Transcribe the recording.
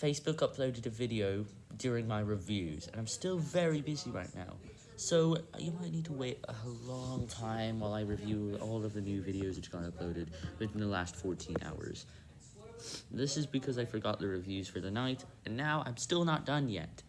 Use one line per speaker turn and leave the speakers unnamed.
Facebook uploaded a video during my reviews, and I'm still very busy right now. So, uh, you might need to wait a long time while I review all of the new videos which got uploaded within the last 14 hours. This is because I forgot the reviews for the night, and now I'm still not done yet.